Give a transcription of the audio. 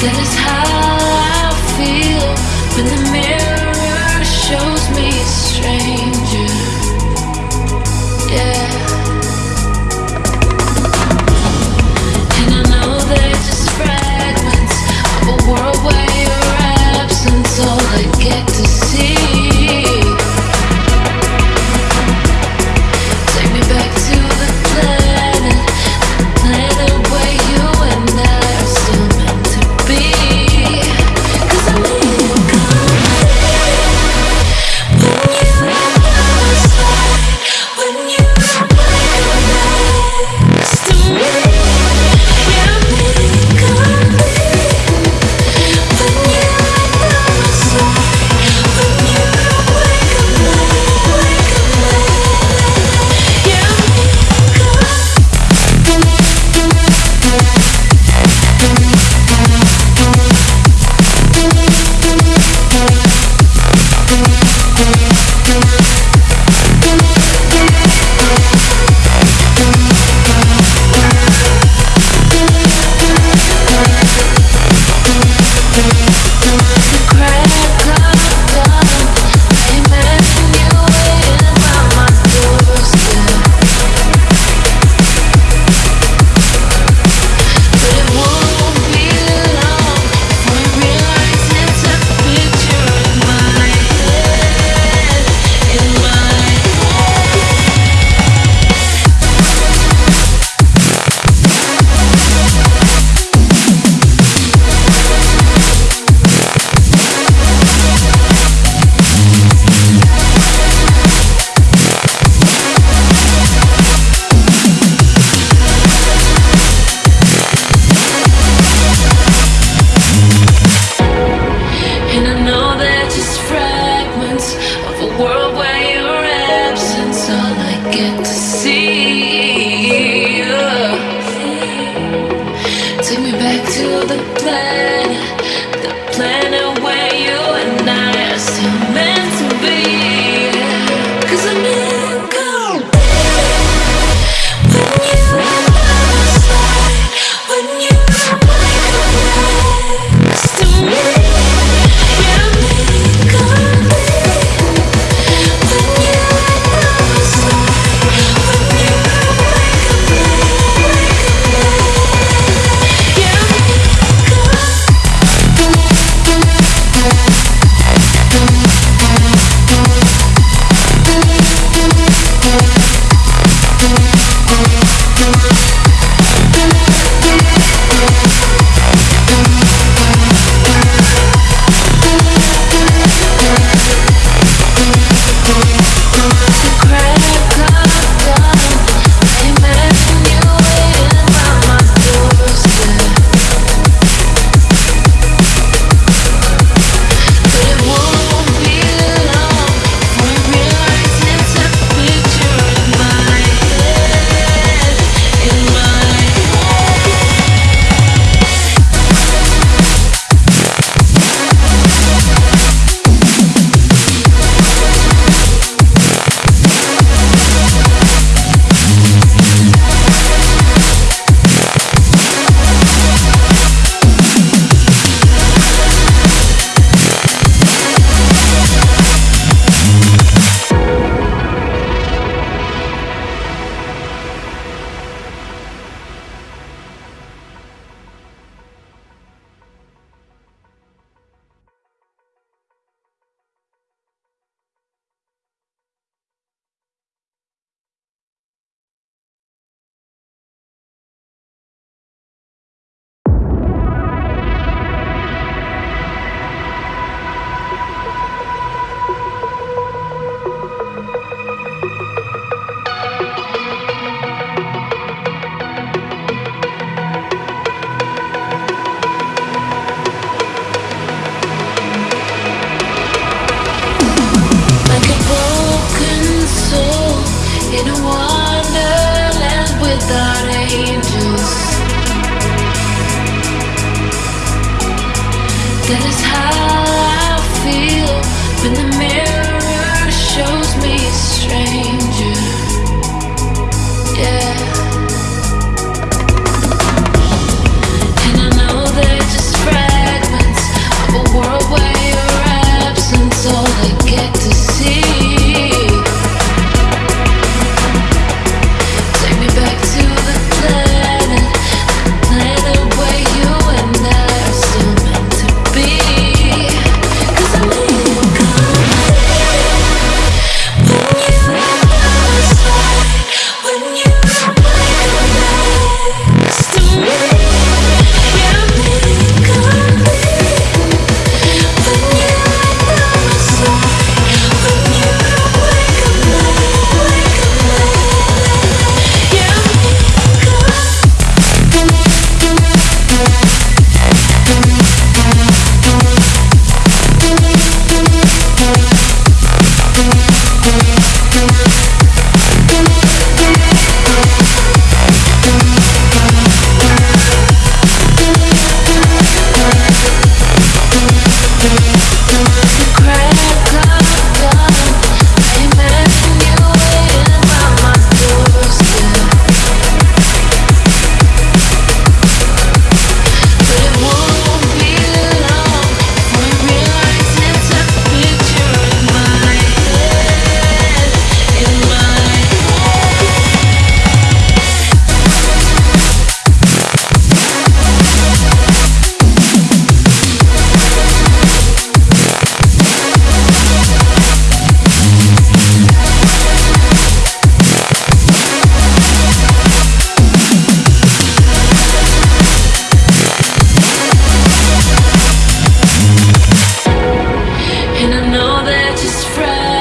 That is how I feel when the mirror shows me Back to the planet, the planet where you and I are still meant in a wonderland without angels. That is how I feel the mirror shows me a stranger. Yeah.